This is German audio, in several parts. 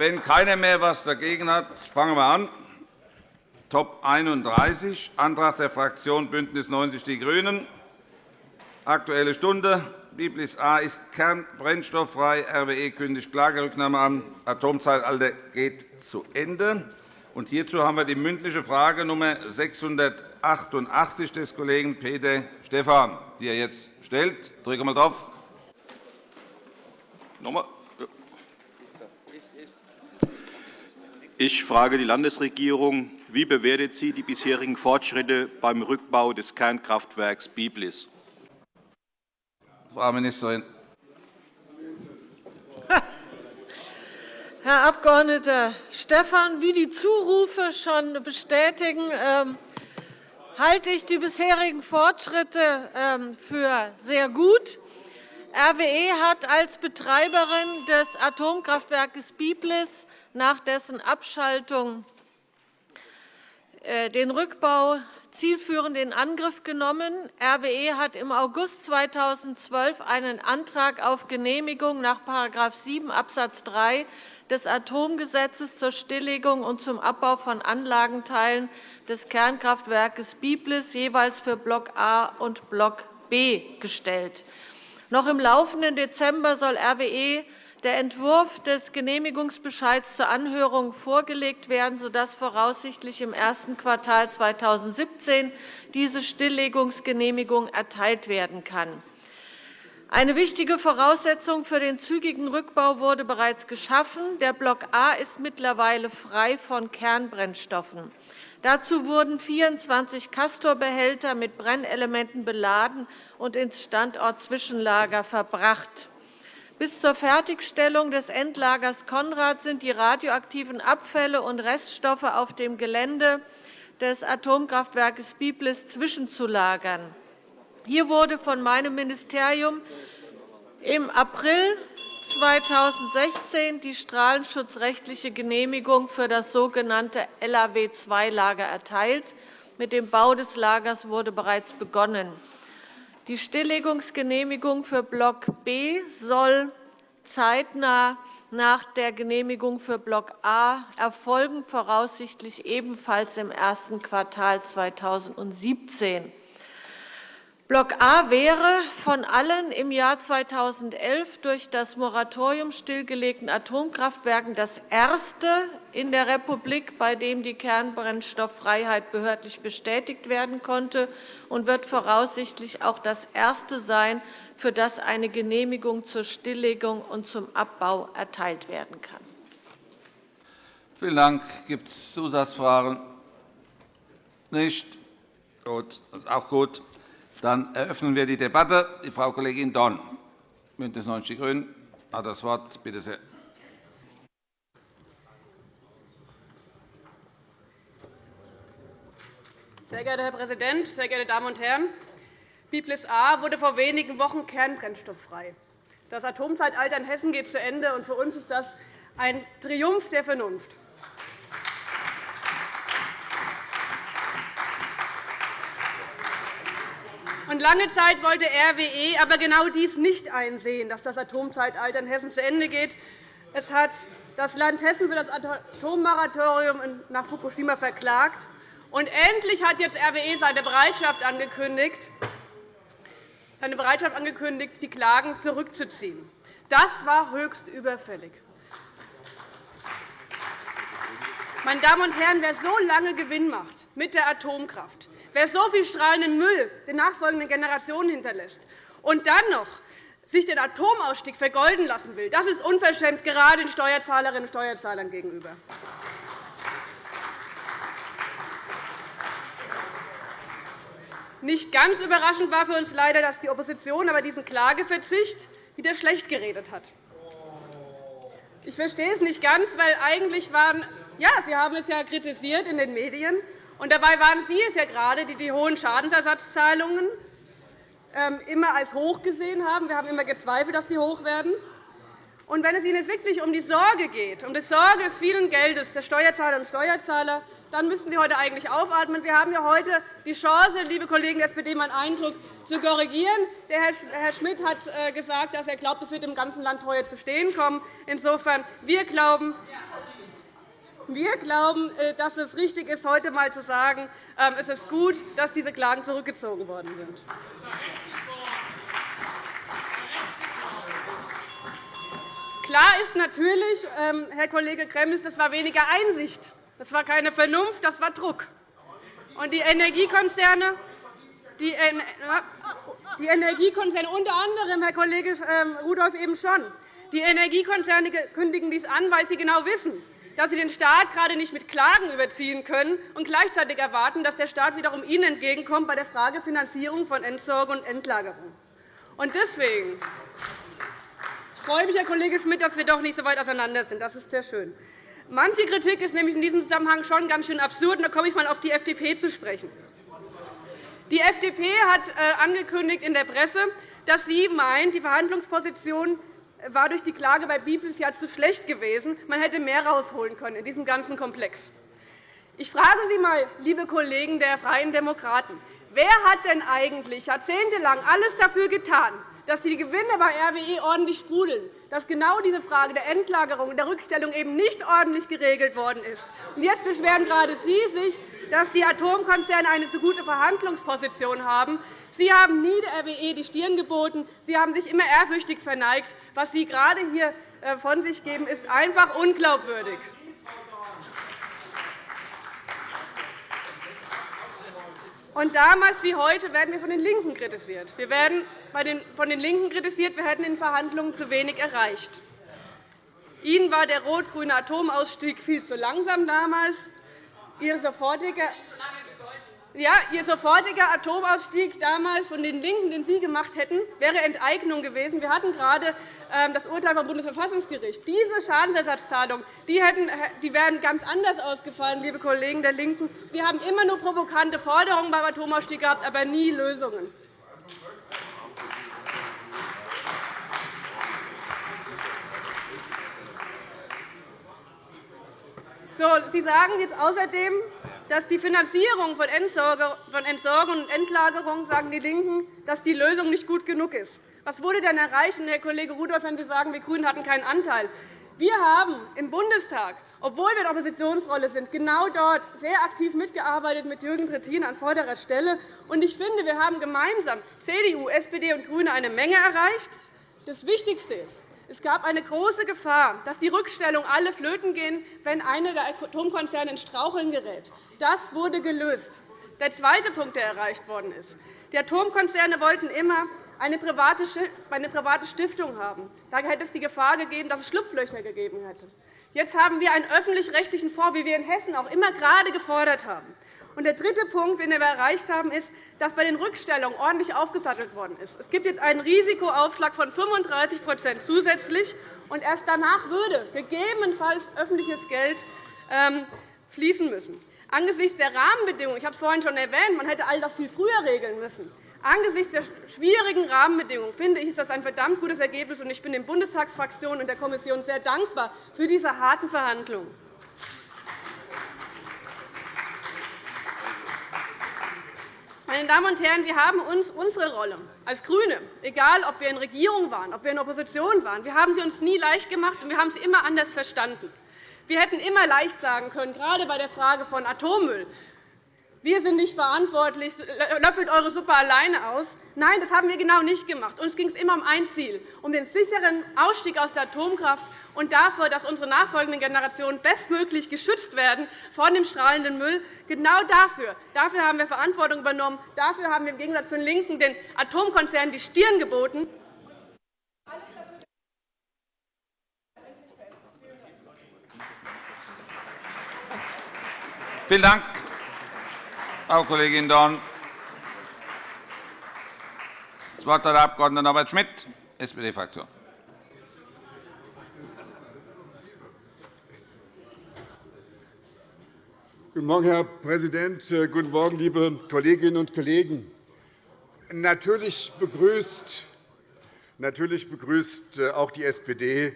Wenn keiner mehr etwas dagegen hat, fangen wir an. Top 31, Antrag der Fraktion BÜNDNIS 90 die GRÜNEN. Aktuelle Stunde. Biblis A ist kernbrennstofffrei. RWE kündigt Klagerücknahme an. Atomzeitalter geht zu Ende. Und hierzu haben wir die mündliche Frage Nummer 688 des Kollegen Peter Stephan, die er jetzt stellt. Drücke mal drauf. Nochmal. Ich frage die Landesregierung. Wie bewertet sie die bisherigen Fortschritte beim Rückbau des Kernkraftwerks Biblis? Frau Ministerin. Herr Abg. Stephan, wie die Zurufe schon bestätigen, ähm, halte ich die bisherigen Fortschritte ähm, für sehr gut. RWE hat als Betreiberin des Atomkraftwerkes Biblis nach dessen Abschaltung äh, den Rückbau zielführend in Angriff genommen. RWE hat im August 2012 einen Antrag auf Genehmigung nach § 7 Abs. 3 des Atomgesetzes zur Stilllegung und zum Abbau von Anlagenteilen des Kernkraftwerkes Biblis jeweils für Block A und Block B gestellt. Noch im laufenden Dezember soll RWE der Entwurf des Genehmigungsbescheids zur Anhörung vorgelegt werden, sodass voraussichtlich im ersten Quartal 2017 diese Stilllegungsgenehmigung erteilt werden kann. Eine wichtige Voraussetzung für den zügigen Rückbau wurde bereits geschaffen. Der Block A ist mittlerweile frei von Kernbrennstoffen. Dazu wurden 24 Castorbehälter mit Brennelementen beladen und ins Standortzwischenlager verbracht. Bis zur Fertigstellung des Endlagers Konrad sind die radioaktiven Abfälle und Reststoffe auf dem Gelände des Atomkraftwerkes Biblis zwischenzulagern. Hier wurde von meinem Ministerium im April 2016 die strahlenschutzrechtliche Genehmigung für das sogenannte LAW-II-Lager erteilt. Mit dem Bau des Lagers wurde bereits begonnen. Die Stilllegungsgenehmigung für Block B soll zeitnah nach der Genehmigung für Block A erfolgen, voraussichtlich ebenfalls im ersten Quartal 2017. Block A wäre von allen im Jahr 2011 durch das Moratorium stillgelegten Atomkraftwerken das erste in der Republik, bei dem die Kernbrennstofffreiheit behördlich bestätigt werden konnte, und wird voraussichtlich auch das erste sein, für das eine Genehmigung zur Stilllegung und zum Abbau erteilt werden kann. Vielen Dank. Gibt es Zusatzfragen? Nicht? Gut, das ist auch gut. Dann eröffnen wir die Debatte. Die Frau Kollegin Dorn, BÜNDNIS 90 die GRÜNEN, hat das Wort. Bitte sehr. Sehr geehrter Herr Präsident, sehr geehrte Damen und Herren! Biblis A wurde vor wenigen Wochen kernbrennstofffrei. Das Atomzeitalter in Hessen geht zu Ende, und für uns ist das ein Triumph der Vernunft. Und lange Zeit wollte RWE aber genau dies nicht einsehen, dass das Atomzeitalter in Hessen zu Ende geht. Es hat das Land Hessen für das Atommoratorium nach Fukushima verklagt. Und endlich hat jetzt RWE seine Bereitschaft angekündigt, seine Bereitschaft angekündigt, die Klagen zurückzuziehen. Das war höchst überfällig. Meine Damen und Herren, wer so lange Gewinn macht mit der Atomkraft, Wer so viel strahlenden Müll den nachfolgenden Generationen hinterlässt und dann noch sich den Atomausstieg vergolden lassen will, das ist unverschämt gerade den Steuerzahlerinnen und Steuerzahlern gegenüber. Nicht ganz überraschend war für uns leider, dass die Opposition aber diesen Klageverzicht wieder schlecht geredet hat. Ich verstehe es nicht ganz, weil eigentlich waren ja, Sie haben es ja kritisiert in den Medien und dabei waren Sie es ja gerade, die die hohen Schadensersatzzahlungen ähm, immer als hoch gesehen haben. Wir haben immer gezweifelt, dass die hoch werden. Und wenn es Ihnen wirklich um die Sorge geht, um die Sorge des vielen Geldes der Steuerzahlerinnen und Steuerzahler, dann müssten Sie heute eigentlich aufatmen. Sie haben ja heute die Chance, liebe Kollegen der SPD, meinen Eindruck zu korrigieren. Der Herr Schmidt hat äh, gesagt, dass er glaubt, es wird im ganzen Land teuer zu stehen kommen. Insofern, wir glauben, wir glauben, äh, dass es richtig ist, heute einmal zu sagen, ähm, es ist gut, dass diese Klagen zurückgezogen worden sind. Klar ist natürlich, ähm, Herr Kollege Gremmels, das war weniger Einsicht. Das war keine Vernunft, das war Druck. Und die Energiekonzerne, die, die Energiekonzerne unter anderem, Herr Kollege ähm, Rudolph eben schon, die Energiekonzerne kündigen dies an, weil sie genau wissen, dass sie den Staat gerade nicht mit Klagen überziehen können und gleichzeitig erwarten, dass der Staat wiederum ihnen entgegenkommt bei der Frage Finanzierung von Entsorgung und Endlagerung. Und deswegen ich freue mich, Herr Kollege Schmidt, dass wir doch nicht so weit auseinander sind. Das ist sehr schön. Manche Kritik ist nämlich in diesem Zusammenhang schon ganz schön absurd. Da komme ich einmal auf die FDP zu sprechen. Die FDP hat äh, angekündigt in der Presse, dass sie meint, die Verhandlungsposition war durch die Klage bei Biblis ja zu schlecht gewesen. Man hätte mehr herausholen können in diesem ganzen Komplex. Ich frage Sie einmal, liebe Kollegen der Freien Demokraten, wer hat denn eigentlich jahrzehntelang alles dafür getan, dass die Gewinne bei RWE ordentlich sprudeln, dass genau diese Frage der Endlagerung und der Rückstellung eben nicht ordentlich geregelt worden ist. Jetzt beschweren gerade Sie sich, dass die Atomkonzerne eine so gute Verhandlungsposition haben. Sie haben nie der RWE die Stirn geboten. Sie haben sich immer ehrfürchtig verneigt. Was Sie gerade hier äh, von sich geben, ist einfach unglaubwürdig. Und damals wie heute werden wir von den LINKEN kritisiert. Wir werden von den LINKEN kritisiert, wir hätten in Verhandlungen zu wenig erreicht. Ihnen war der rot-grüne Atomausstieg viel zu langsam damals. Ihr sofortiger ja, Ihr sofortiger Atomausstieg damals von den LINKEN, den Sie gemacht hätten, wäre Enteignung gewesen. Wir hatten gerade ähm, das Urteil vom Bundesverfassungsgericht. Diese Schadensersatzzahlungen die hätten, die wären ganz anders ausgefallen, liebe Kollegen der LINKEN. Sie haben immer nur provokante Forderungen beim Atomausstieg gehabt, aber nie Lösungen. Sie sagen jetzt außerdem, dass die Finanzierung von Entsorgung und Endlagerung, sagen die LINKEN, dass die Lösung nicht gut genug ist. Was wurde denn erreicht, Herr Kollege Rudolph, wenn Sie sagen, wir GRÜNEN hatten keinen Anteil? Wir haben im Bundestag, obwohl wir in der Oppositionsrolle sind, genau dort sehr aktiv mitgearbeitet mit Jürgen Trittin an vorderer Stelle. Ich finde, wir haben gemeinsam CDU, SPD und GRÜNE eine Menge erreicht. Das Wichtigste ist, es gab eine große Gefahr, dass die Rückstellung alle flöten gehen, wenn einer der Atomkonzerne in Straucheln gerät. Das wurde gelöst. Der zweite Punkt, der erreicht worden ist. Die Atomkonzerne wollten immer eine private Stiftung haben. Da hätte es die Gefahr gegeben, dass es Schlupflöcher gegeben hätte. Jetzt haben wir einen öffentlich-rechtlichen Fonds, wie wir in Hessen auch immer gerade gefordert haben. Und der dritte Punkt, den wir erreicht haben, ist, dass bei den Rückstellungen ordentlich aufgesattelt worden ist. Es gibt jetzt einen Risikoaufschlag von 35% zusätzlich, und erst danach würde gegebenenfalls öffentliches Geld ähm, fließen müssen. Angesichts der Rahmenbedingungen, ich habe es vorhin schon erwähnt, man hätte all das viel früher regeln müssen. Angesichts der schwierigen Rahmenbedingungen finde ich, ist das ein verdammt gutes Ergebnis. Ich bin den Bundestagsfraktionen und der Kommission sehr dankbar für diese harten Verhandlungen. Meine Damen und Herren, wir haben uns unsere Rolle als GRÜNE, egal ob wir in Regierung waren, ob wir in Opposition waren, wir haben sie uns nie leicht gemacht, und wir haben sie immer anders verstanden. Wir hätten immer leicht sagen können, gerade bei der Frage von Atommüll, wir sind nicht verantwortlich, löffelt eure Suppe alleine aus. Nein, das haben wir genau nicht gemacht. Uns ging es immer um ein Ziel, um den sicheren Ausstieg aus der Atomkraft und dafür, dass unsere nachfolgenden Generationen bestmöglich geschützt werden vor dem strahlenden Müll. Genau dafür. Dafür haben wir Verantwortung übernommen. Dafür haben wir im Gegensatz zu den LINKEN den Atomkonzernen die Stirn geboten. Vielen Dank. Frau Kollegin Dorn. Das Wort hat der Abg. Norbert Schmidt, SPD-Fraktion. Guten Morgen, Herr Präsident. Guten Morgen, liebe Kolleginnen und Kollegen. Natürlich begrüßt, natürlich begrüßt äh, auch die SPD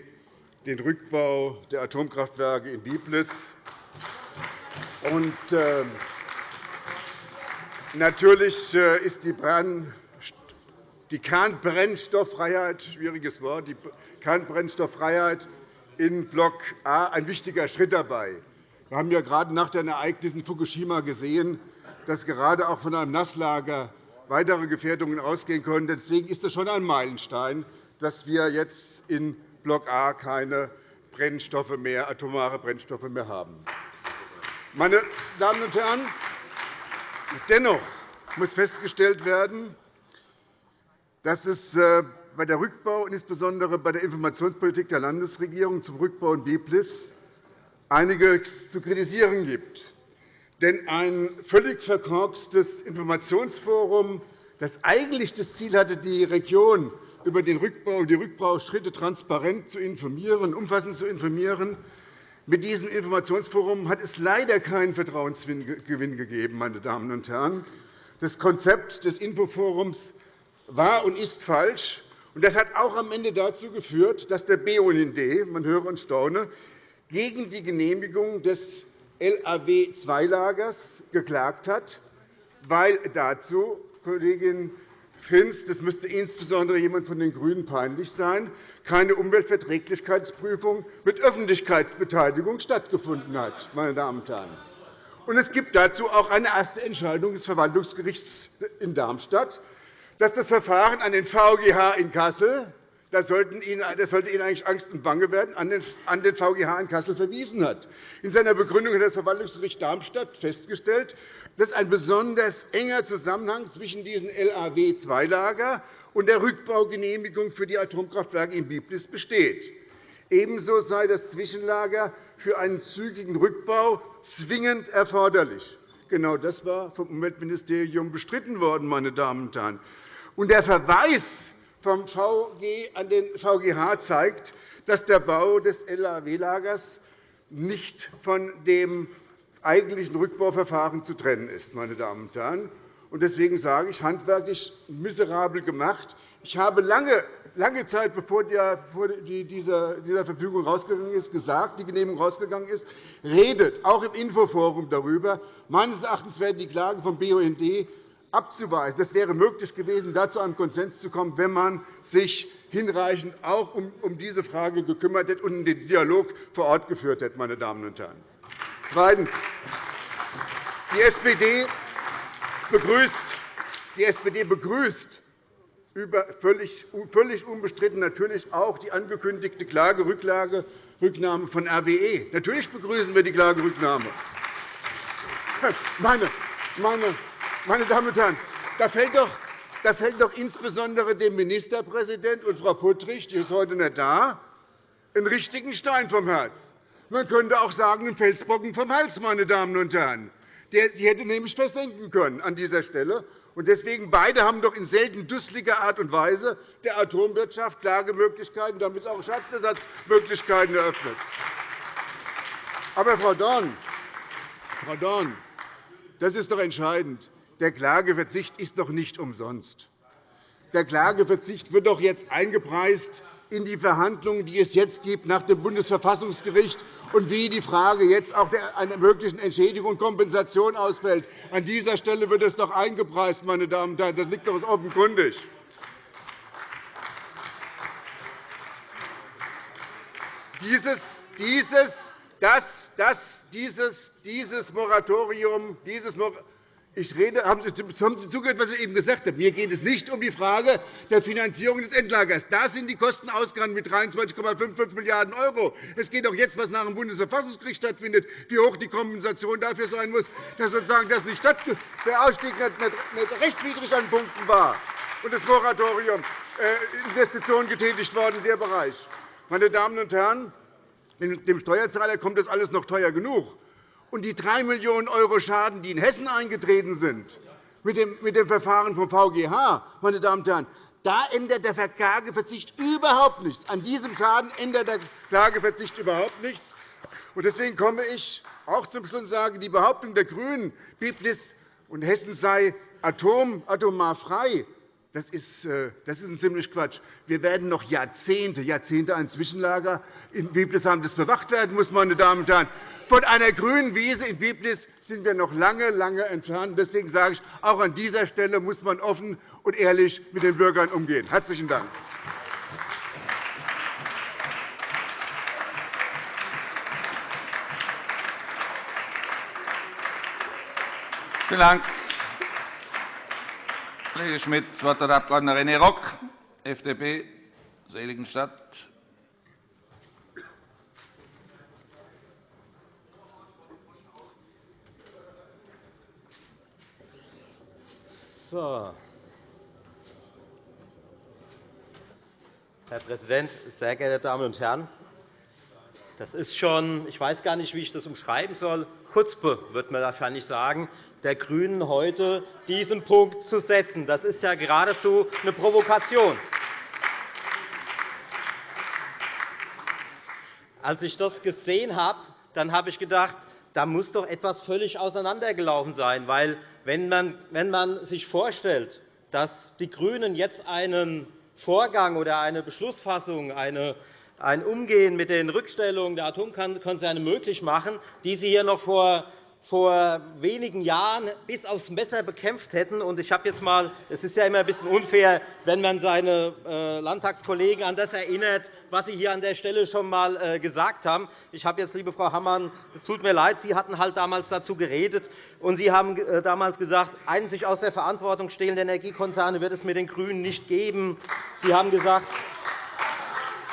den Rückbau der Atomkraftwerke in Biblis Und, äh, natürlich äh, ist die, Brand, die Kernbrennstofffreiheit, schwieriges Wort, die Kernbrennstofffreiheit in Block A ein wichtiger Schritt dabei. Wir haben ja gerade nach den Ereignissen in Fukushima gesehen, dass gerade auch von einem Nasslager weitere Gefährdungen ausgehen können. Deswegen ist es schon ein Meilenstein, dass wir jetzt in Block A keine Brennstoffe mehr, atomare Brennstoffe mehr haben. Meine Damen und Herren, dennoch muss festgestellt werden, dass es äh, bei der Rückbau und insbesondere bei der Informationspolitik der Landesregierung zum Rückbau in BIPLIS einiges zu kritisieren gibt. Denn ein völlig verkorkstes Informationsforum, das eigentlich das Ziel hatte, die Region über den Rückbau und die Rückbauschritte transparent zu informieren, umfassend zu informieren, mit diesem Informationsforum hat es leider keinen Vertrauensgewinn gegeben. Meine Damen und Herren. Das Konzept des Infoforums war und ist falsch. Das hat auch am Ende dazu geführt, dass der BUND, man höre und staune, gegen die Genehmigung des LAW-II-Lagers geklagt hat, weil dazu, Kollegin Hinz, das müsste insbesondere jemand von den GRÜNEN peinlich sein, keine Umweltverträglichkeitsprüfung mit Öffentlichkeitsbeteiligung stattgefunden hat. Meine Damen und Herren. Und es gibt dazu auch eine erste Entscheidung des Verwaltungsgerichts in Darmstadt, dass das Verfahren an den VGH in Kassel das sollte Ihnen eigentlich Angst und Bange werden, an den VGH in Kassel verwiesen hat. In seiner Begründung hat das Verwaltungsgericht Darmstadt festgestellt, dass ein besonders enger Zusammenhang zwischen diesem LAW-II-Lager und der Rückbaugenehmigung für die Atomkraftwerke in Biblis besteht. Ebenso sei das Zwischenlager für einen zügigen Rückbau zwingend erforderlich. Genau das war vom Umweltministerium bestritten worden. Meine Damen und Herren. Und der Verweis vom VG an den VGH zeigt, dass der Bau des LAW-Lagers nicht von dem eigentlichen Rückbauverfahren zu trennen ist. Meine Damen und Herren. Deswegen sage ich, handwerklich miserabel gemacht. Ich habe lange, lange Zeit, bevor diese Verfügung rausgegangen ist, gesagt, die Genehmigung rausgegangen ist, redet auch im Infoforum darüber. Meines Erachtens werden die Klagen vom BUND abzuweisen. Das wäre möglich gewesen, da zu einem Konsens zu kommen, wenn man sich hinreichend auch um diese Frage gekümmert hätte und den Dialog vor Ort geführt hätte. Meine Damen und Herren. Zweitens. Die SPD begrüßt, die SPD begrüßt über völlig, völlig unbestritten natürlich auch die angekündigte Klagerücknahme von RWE. Natürlich begrüßen wir die Klagerücknahme. Meine, meine, meine Damen und Herren, da fällt doch da fällt doch insbesondere dem Ministerpräsidenten und Frau Puttrich, die ist heute nicht da, einen richtigen Stein vom Herz. Man könnte auch sagen, ein Felsbrocken vom Hals, meine Damen und Herren. Sie hätte nämlich versenken können an dieser Stelle. Und deswegen beide haben doch in selten dusseliger Art und Weise der Atomwirtschaft Klagemöglichkeiten, damit auch Schatzersatzmöglichkeiten eröffnet. Aber, Frau Dorn, Frau Dorn, das ist doch entscheidend. Der Klageverzicht ist doch nicht umsonst. Der Klageverzicht wird doch jetzt eingepreist in die Verhandlungen, die es jetzt gibt nach dem Bundesverfassungsgericht und wie die Frage jetzt auch einer möglichen Entschädigung und Kompensation ausfällt. An dieser Stelle wird es doch eingepreist, meine Damen und Herren. Das liegt doch offenkundig. Dieses, dieses, das, das, dieses, dieses Moratorium, dieses Moratorium ich rede, haben Sie, zugehört, was ich eben gesagt habe? Mir geht es nicht um die Frage der Finanzierung des Endlagers. Da sind die Kosten ausgegangen mit 23,55 Milliarden €. Es geht auch jetzt, was nach dem Bundesverfassungsgericht stattfindet, wie hoch die Kompensation dafür sein muss, dass sozusagen das nicht der Ausstieg nicht rechtswidrig an Punkten war und das Moratorium äh, Investitionen getätigt worden in der Bereich. Meine Damen und Herren, dem Steuerzahler kommt das alles noch teuer genug und die 3 Millionen € Schaden, die in Hessen eingetreten sind, mit dem Verfahren vom VGH, meine Damen und Herren, da ändert der Klageverzicht überhaupt nichts. An diesem Schaden ändert der Klageverzicht überhaupt nichts. Deswegen komme ich auch zum Schluss und sage, die Behauptung der GRÜNEN, Biblis und Hessen sei atom, atomar frei, das ist, äh, das ist ein ziemlich Quatsch. Wir werden noch Jahrzehnte, Jahrzehnte ein Zwischenlager in Biblis haben, das bewacht werden muss. Meine Damen und Herren. Von einer grünen Wiese in Biblis sind wir noch lange, lange entfernt. Deswegen sage ich, auch an dieser Stelle muss man offen und ehrlich mit den Bürgern umgehen. – Herzlichen Dank. Vielen Dank. Kollege Schmidt. Das Wort hat der Abg. René Rock, FDP, Seligenstadt. So. Herr Präsident, sehr geehrte Damen und Herren! Das ist schon, ich weiß gar nicht, wie ich das umschreiben soll, Chutzpe, wird man wahrscheinlich sagen, der GRÜNEN heute diesen Punkt zu setzen. Das ist ja geradezu eine Provokation. Als ich das gesehen habe, dann habe ich gedacht, da muss doch etwas völlig auseinandergelaufen sein. Weil, wenn man, sich vorstellt, dass die GRÜNEN jetzt einen Vorgang oder eine Beschlussfassung, eine, ein Umgehen mit den Rückstellungen der Atomkonzerne möglich machen, die sie hier noch vor vor wenigen Jahren bis aufs Messer bekämpft hätten. Ich habe jetzt mal, es ist ja immer ein bisschen unfair, wenn man seine äh, Landtagskollegen an das erinnert, was sie hier an der Stelle schon einmal äh, gesagt haben. Ich habe jetzt, liebe Frau Hammann, es tut mir leid, Sie hatten halt damals dazu geredet, und Sie haben äh, damals gesagt, einen sich aus der Verantwortung stehlende Energiekonzerne wird es mit den GRÜNEN nicht geben. Sie haben gesagt,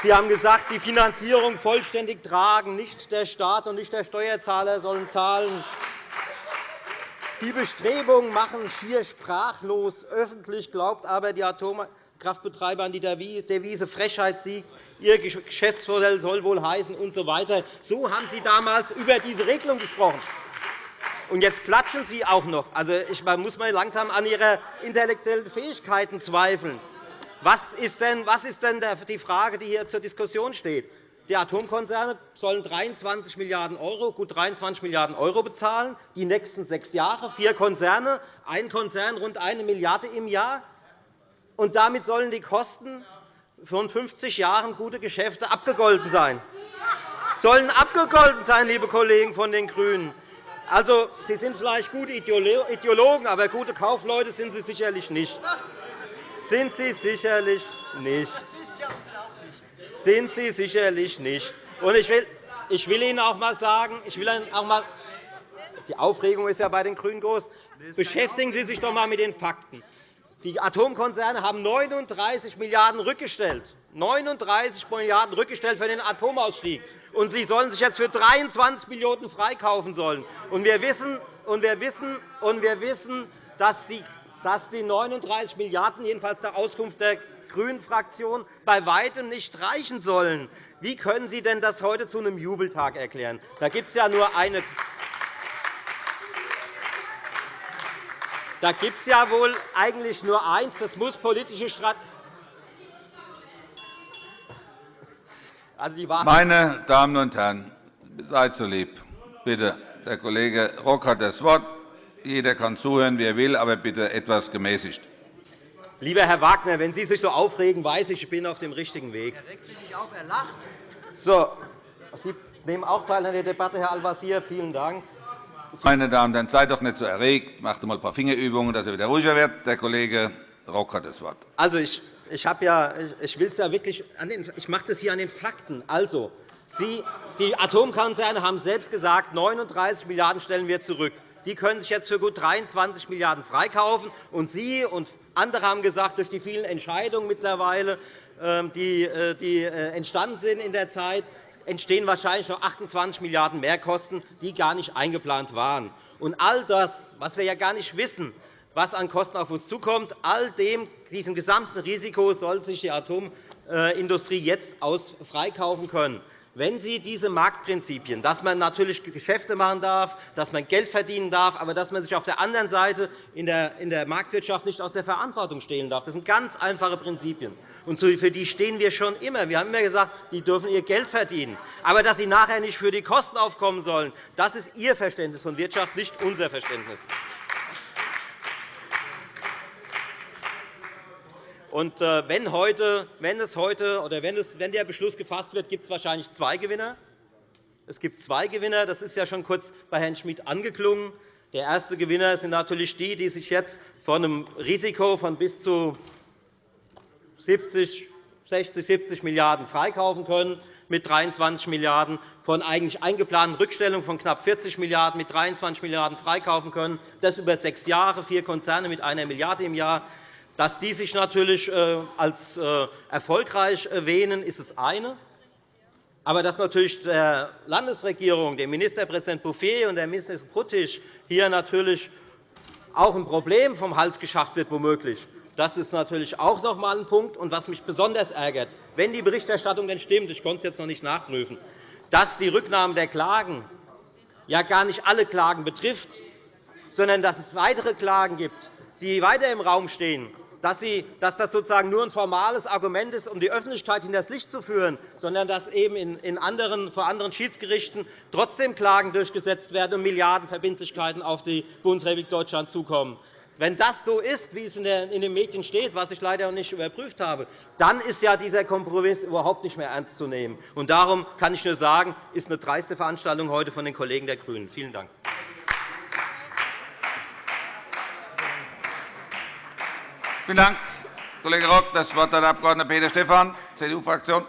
Sie haben gesagt, die Finanzierung vollständig tragen. Nicht der Staat und nicht der Steuerzahler sollen zahlen. Die Bestrebungen machen schier sprachlos. Öffentlich glaubt aber die Atomkraftbetreiber an die Devise Frechheit siegt. Ihr Geschäftsmodell soll wohl heißen und so weiter. So haben Sie damals über diese Regelung gesprochen. Und jetzt klatschen Sie auch noch. Also, ich muss mal langsam an Ihre intellektuellen Fähigkeiten zweifeln. Was ist denn, was ist denn die Frage, die hier zur Diskussion steht? Die Atomkonzerne sollen 23 Milliarden €, gut 23 Milliarden € bezahlen, die nächsten sechs Jahre, vier Konzerne, ein Konzern rund 1 Milliarde € im Jahr. Und damit sollen die Kosten von 50 Jahren gute Geschäfte abgegolten sein. Sollen abgegolten sein, liebe Kollegen von den GRÜNEN. Also, Sie sind vielleicht gute Ideologen, aber gute Kaufleute sind Sie sicherlich nicht sind Sie sicherlich nicht. Sind Sie sicherlich nicht. Und ich will, ich will Ihnen auch einmal sagen, ich will Ihnen auch mal, die Aufregung ist ja bei den GRÜNEN groß. Beschäftigen Sie sich doch einmal mit den Fakten. Die Atomkonzerne haben 39 Milliarden € rückgestellt. 39 Milliarden € rückgestellt für den Atomausstieg. Und Sie sollen sich jetzt für 23 Millionen € freikaufen sollen. Und wir wissen, und wir wissen, und wir wissen dass die dass die 39 Milliarden €, jedenfalls nach Auskunft der GRÜNEN-Fraktion, bei weitem nicht reichen sollen. Wie können Sie denn das heute zu einem Jubeltag erklären? Da gibt es ja nur eine Da gibt es ja wohl eigentlich nur eins. Das muss politische Strategie. Also Meine Damen und Herren, seid so lieb. Bitte, der Kollege Rock hat das Wort. Jeder kann zuhören, wie er will, aber bitte etwas gemäßigt. Lieber Herr Wagner, wenn Sie sich so aufregen, weiß ich, ich bin auf dem richtigen Weg. Er regt sich nicht auf, er lacht. So, Sie nehmen auch teil an der Debatte, Herr Al-Wazir. Vielen Dank. Meine Damen und Herren, seid doch nicht so erregt. Macht einmal ein paar Fingerübungen, dass er wieder ruhiger wird. Der Kollege Rock hat das Wort. Also, ich, ich, ja, ich will es ja wirklich an den, ich mache das hier an den Fakten. Also, Sie, die Atomkonzerne haben selbst gesagt, 39 Milliarden € stellen wir zurück. Die können sich jetzt für gut 23 Milliarden € freikaufen. Und Sie und andere haben gesagt, durch die vielen Entscheidungen mittlerweile, ähm, die äh, äh, entstanden sind in der Zeit, entstehen wahrscheinlich noch 28 Milliarden € Mehrkosten, die gar nicht eingeplant waren. Und all das, was wir ja gar nicht wissen, was an Kosten auf uns zukommt, all dem, diesem gesamten Risiko soll sich die Atomindustrie jetzt freikaufen können. Wenn Sie diese Marktprinzipien, dass man natürlich Geschäfte machen darf, dass man Geld verdienen darf, aber dass man sich auf der anderen Seite in der Marktwirtschaft nicht aus der Verantwortung stehlen darf, das sind ganz einfache Prinzipien. Und für die stehen wir schon immer. Wir haben immer gesagt, die dürfen ihr Geld verdienen. Aber dass sie nachher nicht für die Kosten aufkommen sollen, das ist Ihr Verständnis von Wirtschaft, nicht unser Verständnis. Und äh, wenn, heute, wenn, es heute, oder wenn, es, wenn der Beschluss gefasst wird, gibt es wahrscheinlich zwei Gewinner. Es gibt zwei Gewinner. Das ist ja schon kurz bei Herrn Schmidt angeklungen. Der erste Gewinner sind natürlich die, die sich jetzt von einem Risiko von bis zu 70, 60, 70 Milliarden € freikaufen können mit 23 Milliarden €, von eigentlich eingeplanten Rückstellungen von knapp 40 Milliarden € mit 23 Milliarden € freikaufen können, das über sechs Jahre, vier Konzerne mit einer Milliarde € im Jahr. Dass die sich natürlich äh, als äh, erfolgreich erwähnen, ist das eine. Aber dass natürlich der Landesregierung, dem Ministerpräsident Bouffier und der Ministerin Pruttisch hier natürlich auch ein Problem vom Hals geschafft wird, womöglich. Das ist natürlich auch noch einmal ein Punkt. Und was mich besonders ärgert, wenn die Berichterstattung denn stimmt, ich konnte es jetzt noch nicht nachprüfen, dass die Rücknahme der Klagen ja gar nicht alle Klagen betrifft, sondern dass es weitere Klagen gibt, die weiter im Raum stehen, dass, das sozusagen nur ein formales Argument ist, um die Öffentlichkeit hinters Licht zu führen, sondern dass eben in anderen, vor anderen Schiedsgerichten trotzdem Klagen durchgesetzt werden und Milliardenverbindlichkeiten auf die Bundesrepublik Deutschland zukommen. Wenn das so ist, wie es in den Medien steht, was ich leider noch nicht überprüft habe, dann ist ja dieser Kompromiss überhaupt nicht mehr ernst zu nehmen. Und darum kann ich nur sagen, ist eine dreiste Veranstaltung heute von den Kollegen der GRÜNEN. Vielen Dank. Vielen Dank, Kollege Rock. Das Wort hat der Abg. Peter Stephan, CDU-Fraktion.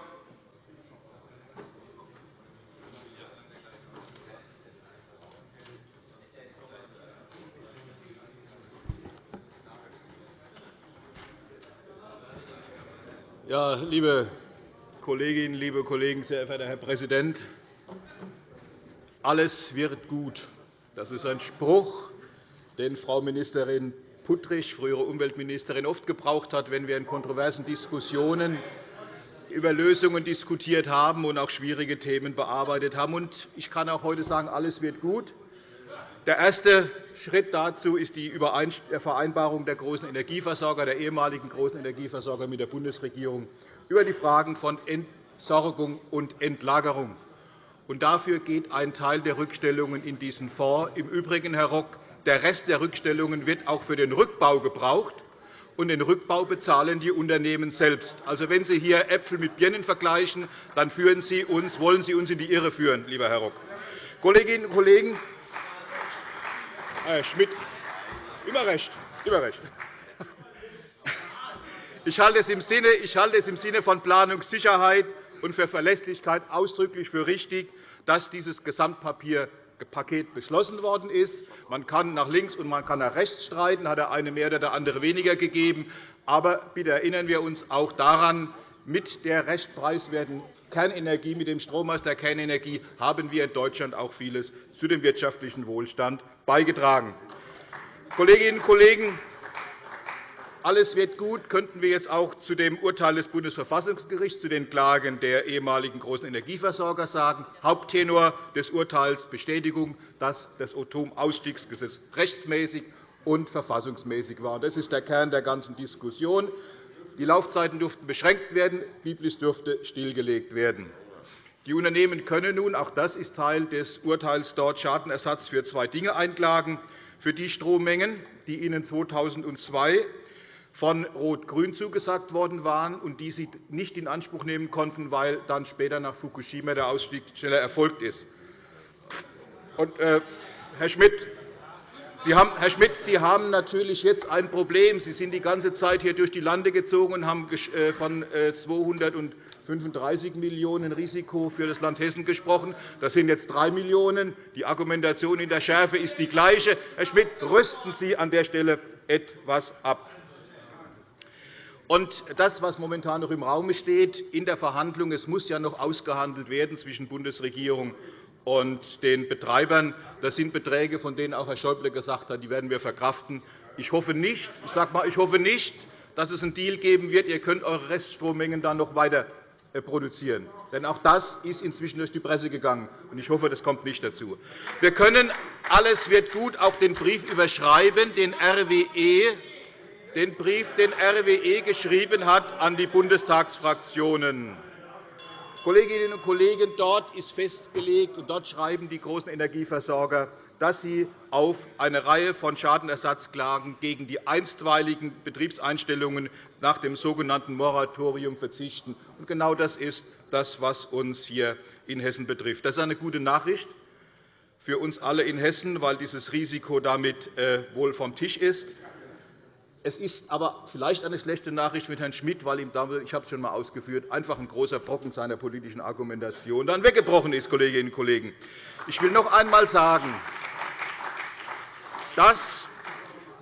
Ja, liebe Kolleginnen, liebe Kollegen, sehr verehrter Herr Präsident! Alles wird gut. Das ist ein Spruch, den Frau Ministerin Puttrich, frühere Umweltministerin, oft gebraucht hat, wenn wir in kontroversen Diskussionen über Lösungen diskutiert haben und auch schwierige Themen bearbeitet haben. Ich kann auch heute sagen, alles wird gut. Der erste Schritt dazu ist die Vereinbarung der großen Energieversorger, der ehemaligen großen Energieversorger mit der Bundesregierung über die Fragen von Entsorgung und Entlagerung. dafür geht ein Teil der Rückstellungen in diesen Fonds. Im Übrigen, Herr Rock, der Rest der Rückstellungen wird auch für den Rückbau gebraucht. Und den Rückbau bezahlen die Unternehmen selbst. Also, wenn Sie hier Äpfel mit Birnen vergleichen, dann führen Sie uns, wollen Sie uns in die Irre führen, lieber Herr Rock. Kolleginnen und Kollegen, Herr Schmidt, immer recht, immer recht. Ich halte es im Sinne, ich halte es im Sinne von Planungssicherheit und für Verlässlichkeit ausdrücklich für richtig, dass dieses Gesamtpapier Paket beschlossen worden ist. Man kann nach links und man kann nach rechts streiten, hat der eine mehr oder der andere weniger gegeben. Aber bitte erinnern wir uns auch daran, mit der recht preiswerten Kernenergie, mit dem Strom aus der Kernenergie haben wir in Deutschland auch vieles zu dem wirtschaftlichen Wohlstand beigetragen. Kolleginnen und Kollegen, alles wird gut, könnten wir jetzt auch zu dem Urteil des Bundesverfassungsgerichts zu den Klagen der ehemaligen großen Energieversorger sagen. Haupttenor des Urteils Bestätigung, dass das Atomausstiegsgesetz rechtsmäßig und verfassungsmäßig war. Das ist der Kern der ganzen Diskussion. Die Laufzeiten durften beschränkt werden, Biblis dürfte stillgelegt werden. Die Unternehmen können nun, auch das ist Teil des Urteils dort, Schadenersatz für zwei Dinge einklagen, für die Strommengen, die ihnen 2002 von Rot-Grün zugesagt worden waren und die sie nicht in Anspruch nehmen konnten, weil dann später nach Fukushima der Ausstieg schneller erfolgt ist. Und, äh, Herr Schmidt, Sie haben, Herr Schmidt, Sie haben natürlich jetzt ein Problem. Sie sind die ganze Zeit hier durch die Lande gezogen und haben äh, von 235 äh, Millionen € Risiko für das Land Hessen gesprochen. Das sind jetzt 3 Millionen €. Die Argumentation in der Schärfe ist die gleiche. Herr Schmidt, rüsten Sie an der Stelle etwas ab. Und das, was momentan noch im Raum steht in der Verhandlung, es muss ja noch ausgehandelt werden zwischen Bundesregierung und den Betreibern. Das sind Beträge, von denen auch Herr Schäuble gesagt hat, die werden wir verkraften. Ich hoffe nicht, ich sage mal, ich hoffe nicht, dass es einen Deal geben wird. Ihr könnt eure Reststrommengen dann noch weiter äh, produzieren. Denn auch das ist inzwischen durch die Presse gegangen. Ich hoffe, das kommt nicht dazu. Wir können alles wird gut auch den Brief überschreiben, den RWE den Brief, den RWE geschrieben hat an die Bundestagsfraktionen. Kolleginnen und Kollegen, dort ist festgelegt, und dort schreiben die großen Energieversorger, dass sie auf eine Reihe von Schadenersatzklagen gegen die einstweiligen Betriebseinstellungen nach dem sogenannten Moratorium verzichten. genau das ist das, was uns hier in Hessen betrifft. Das ist eine gute Nachricht für uns alle in Hessen, weil dieses Risiko damit äh, wohl vom Tisch ist. Es ist aber vielleicht eine schlechte Nachricht mit Herrn Schmidt, weil ihm damit, ich habe es schon einmal ausgeführt, einfach ein großer Brocken seiner politischen Argumentation dann weggebrochen ist, Kolleginnen und Kollegen. Ich will noch einmal sagen, das,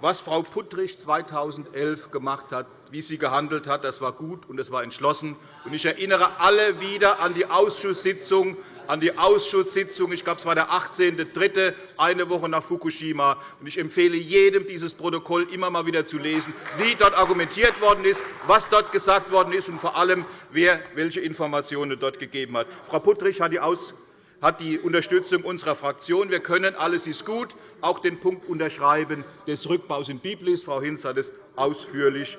was Frau Puttrich 2011 gemacht hat, wie sie gehandelt hat, das war gut und das war entschlossen. Ich erinnere alle wieder an die Ausschusssitzung an die Ausschusssitzung. Ich glaube, es war der 18.03., eine Woche nach Fukushima. Ich empfehle jedem, dieses Protokoll immer einmal wieder zu lesen, wie dort argumentiert worden ist, was dort gesagt worden ist und vor allem, wer welche Informationen dort gegeben hat. Frau Puttrich hat die hat die Unterstützung unserer Fraktion. Wir können, alles ist gut, auch den Punkt unterschreiben des Rückbaus in Biblis. Frau Hinz hat es ausführlich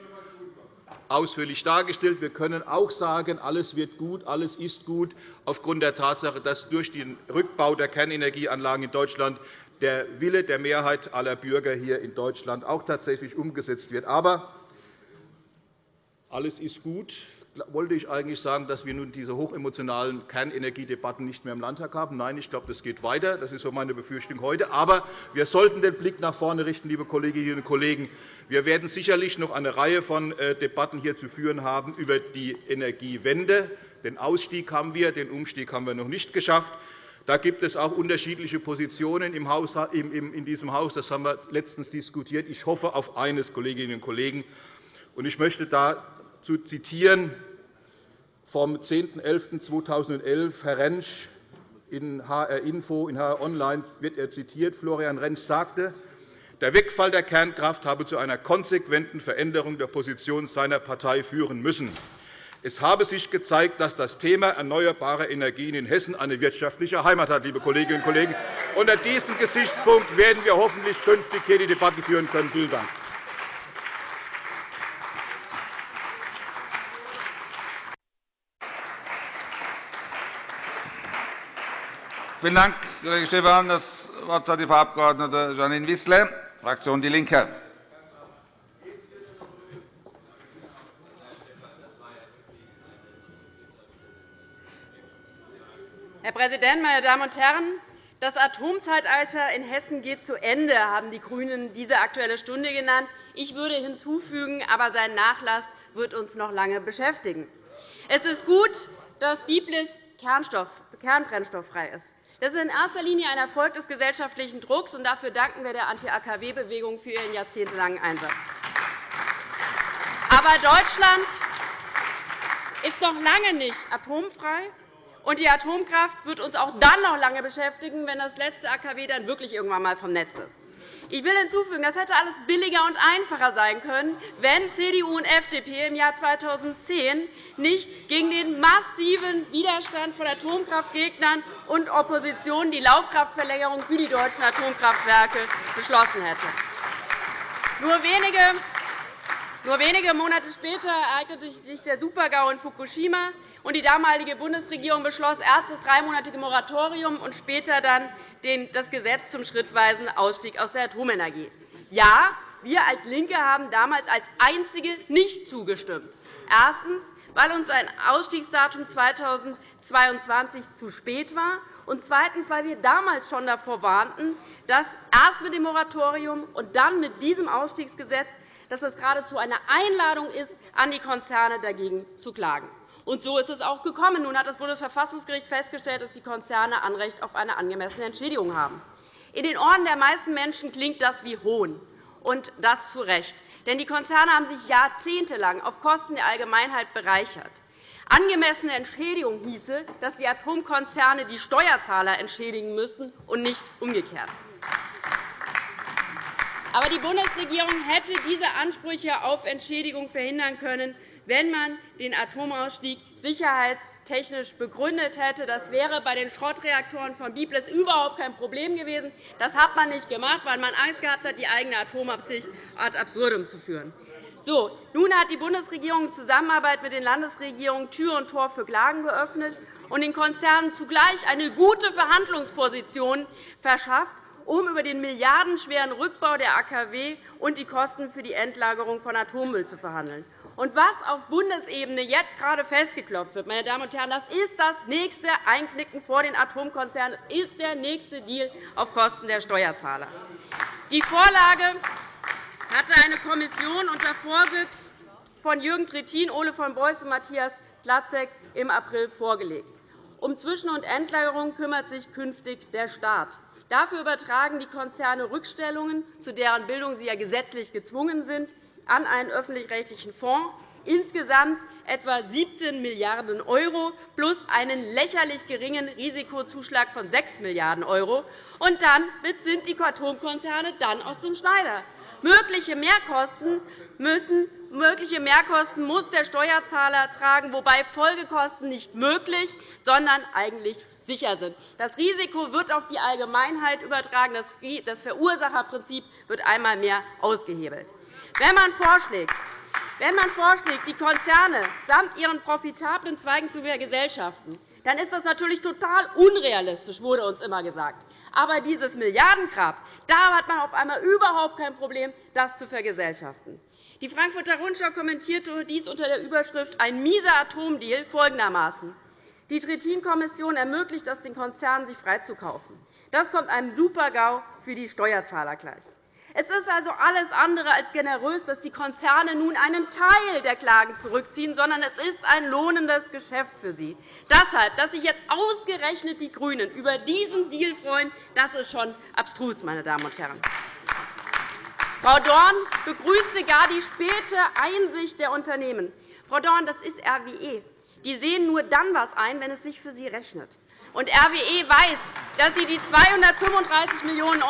ausführlich dargestellt. Wir können auch sagen, alles wird gut, alles ist gut, aufgrund der Tatsache, dass durch den Rückbau der Kernenergieanlagen in Deutschland der Wille der Mehrheit aller Bürger hier in Deutschland auch tatsächlich umgesetzt wird. Aber alles ist gut wollte ich eigentlich sagen, dass wir nun diese hochemotionalen Kernenergiedebatten nicht mehr im Landtag haben. Nein, ich glaube, das geht weiter. Das ist so meine Befürchtung heute. Aber wir sollten den Blick nach vorne richten, liebe Kolleginnen und Kollegen. Wir werden sicherlich noch eine Reihe von äh, Debatten hier zu führen haben über die Energiewende. Den Ausstieg haben wir, den Umstieg haben wir noch nicht geschafft. Da gibt es auch unterschiedliche Positionen in diesem Haus. Das haben wir letztens diskutiert. Ich hoffe auf eines, Kolleginnen und Kollegen. Ich möchte da zu zitieren vom 10.11.2011. Herr Rentsch in HR Info, in HR Online wird er zitiert. Florian Rentsch sagte, der Wegfall der Kernkraft habe zu einer konsequenten Veränderung der Position seiner Partei führen müssen. Es habe sich gezeigt, dass das Thema erneuerbare Energien in Hessen eine wirtschaftliche Heimat hat. Liebe Kolleginnen und Kollegen. Unter diesem Gesichtspunkt werden wir hoffentlich künftig hier die Debatte führen können. Vielen Dank. Vielen Dank, Kollege Stephan. Das Wort hat die Frau Abg. Janine Wissler, Fraktion DIE LINKE. Herr Präsident, meine Damen und Herren! Das Atomzeitalter in Hessen geht zu Ende, haben die GRÜNEN diese Aktuelle Stunde genannt. Ich würde hinzufügen, aber sein Nachlass wird uns noch lange beschäftigen. Es ist gut, dass Biblis kernbrennstofffrei ist. Das ist in erster Linie ein Erfolg des gesellschaftlichen Drucks, und dafür danken wir der Anti-AKW-Bewegung für ihren jahrzehntelangen Einsatz. Aber Deutschland ist noch lange nicht atomfrei, und die Atomkraft wird uns auch dann noch lange beschäftigen, wenn das letzte AKW dann wirklich irgendwann einmal vom Netz ist. Ich will hinzufügen, das hätte alles billiger und einfacher sein können, wenn CDU und FDP im Jahr 2010 nicht gegen den massiven Widerstand von Atomkraftgegnern und Opposition die Laufkraftverlängerung für die deutschen Atomkraftwerke beschlossen hätte. Nur wenige nur wenige Monate später ereignete sich der Supergau in Fukushima, und die damalige Bundesregierung beschloss erst das dreimonatige Moratorium und später dann das Gesetz zum schrittweisen Ausstieg aus der Atomenergie. Ja, wir als LINKE haben damals als Einzige nicht zugestimmt. Erstens, weil uns ein Ausstiegsdatum 2022 zu spät war, und zweitens, weil wir damals schon davor warnten, dass erst mit dem Moratorium und dann mit diesem Ausstiegsgesetz dass es geradezu eine Einladung ist, an die Konzerne dagegen zu klagen. Und so ist es auch gekommen. Nun hat das Bundesverfassungsgericht festgestellt, dass die Konzerne Anrecht auf eine angemessene Entschädigung haben. In den Ohren der meisten Menschen klingt das wie Hohn, und das zu Recht. Denn die Konzerne haben sich jahrzehntelang auf Kosten der Allgemeinheit bereichert. Angemessene Entschädigung hieße, dass die Atomkonzerne die Steuerzahler entschädigen müssten und nicht umgekehrt. Aber die Bundesregierung hätte diese Ansprüche auf Entschädigung verhindern können, wenn man den Atomausstieg sicherheitstechnisch begründet hätte. Das wäre bei den Schrottreaktoren von Biblis überhaupt kein Problem gewesen. Das hat man nicht gemacht, weil man Angst gehabt hat, die eigene Atomabsicht ad absurdum zu führen. So, nun hat die Bundesregierung in Zusammenarbeit mit den Landesregierungen Tür und Tor für Klagen geöffnet und den Konzernen zugleich eine gute Verhandlungsposition verschafft, um über den milliardenschweren Rückbau der AKW und die Kosten für die Endlagerung von Atommüll zu verhandeln. Und was auf Bundesebene jetzt gerade festgeklopft wird, meine Damen und Herren, das ist das nächste Einknicken vor den Atomkonzernen. Es ist der nächste Deal auf Kosten der Steuerzahler. Die Vorlage hatte eine Kommission unter Vorsitz von Jürgen Trittin, Ole von Beuys und Matthias Platzek im April vorgelegt. Um Zwischen- und Endlagerung kümmert sich künftig der Staat. Dafür übertragen die Konzerne Rückstellungen, zu deren Bildung sie ja gesetzlich gezwungen sind, an einen öffentlich-rechtlichen Fonds, insgesamt etwa 17 Milliarden € plus einen lächerlich geringen Risikozuschlag von 6 Milliarden €. Und dann sind die Atomkonzerne dann aus dem Schneider. Mögliche Mehrkosten, müssen, mögliche Mehrkosten muss der Steuerzahler tragen, wobei Folgekosten nicht möglich, sondern eigentlich sicher sind. Das Risiko wird auf die Allgemeinheit übertragen. Das Verursacherprinzip wird einmal mehr ausgehebelt. Wenn man vorschlägt, wenn man vorschlägt, die Konzerne samt ihren profitablen Zweigen zu vergesellschaften, dann ist das natürlich total unrealistisch, wurde uns immer gesagt. Aber dieses Milliardengrab, da hat man auf einmal überhaupt kein Problem, das zu vergesellschaften. Die Frankfurter Rundschau kommentierte dies unter der Überschrift Ein mieser Atomdeal folgendermaßen. Die Trittin-Kommission ermöglicht es den Konzernen, sich freizukaufen. Das kommt einem Super-GAU für die Steuerzahler gleich. Es ist also alles andere als generös, dass die Konzerne nun einen Teil der Klagen zurückziehen, sondern es ist ein lohnendes Geschäft für sie. Deshalb, dass sich jetzt ausgerechnet die GRÜNEN über diesen Deal freuen, das ist schon abstrus, meine Damen und Herren. Frau Dorn begrüßte gar die späte Einsicht der Unternehmen. Frau Dorn, das ist RWE. Die sehen nur dann etwas ein, wenn es sich für sie rechnet. Und RWE weiß, dass sie die 235 Millionen €,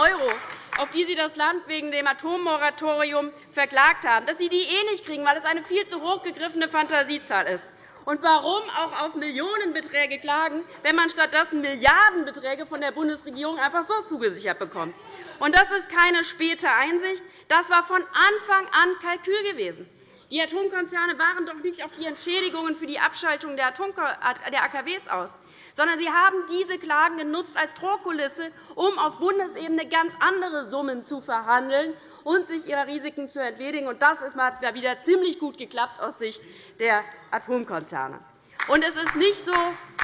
auf die sie das Land wegen dem Atommoratorium verklagt haben, dass sie die eh nicht kriegen, weil es eine viel zu hoch gegriffene Fantasiezahl ist. Und warum auch auf Millionenbeträge klagen, wenn man stattdessen Milliardenbeträge von der Bundesregierung einfach so zugesichert bekommt? Und das ist keine späte Einsicht. Das war von Anfang an Kalkül gewesen. Die Atomkonzerne waren doch nicht auf die Entschädigungen für die Abschaltung der AKW aus, sondern sie haben diese Klagen genutzt als Drohkulisse, um auf Bundesebene ganz andere Summen zu verhandeln und sich ihrer Risiken zu entledigen. Das hat wieder ziemlich gut geklappt aus Sicht der Atomkonzerne. Und es ist nicht so,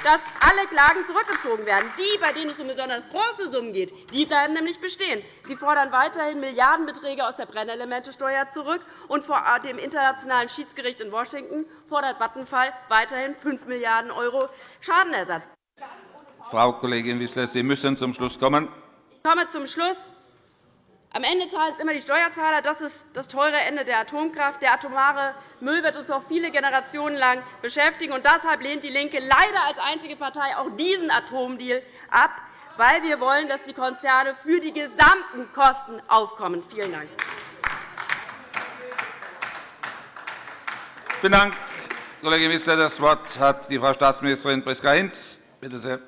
dass alle Klagen zurückgezogen werden. Die, bei denen es um besonders große Summen geht, die bleiben nämlich bestehen. Sie fordern weiterhin Milliardenbeträge aus der Brennelementesteuer zurück. Und vor dem Internationalen Schiedsgericht in Washington fordert Vattenfall weiterhin 5 Milliarden € Schadenersatz. Frau Kollegin Wissler, Sie müssen zum Schluss kommen. Ich komme zum Schluss. Am Ende zahlen es immer die Steuerzahler. Das ist das teure Ende der Atomkraft. Der atomare Müll wird uns noch viele Generationen lang beschäftigen. Und deshalb lehnt DIE LINKE leider als einzige Partei auch diesen Atomdeal ab, weil wir wollen, dass die Konzerne für die gesamten Kosten aufkommen. Vielen Dank. Vielen Dank, Kollegin Wissler. Das Wort hat die Frau Staatsministerin Priska Hinz. Bitte sehr.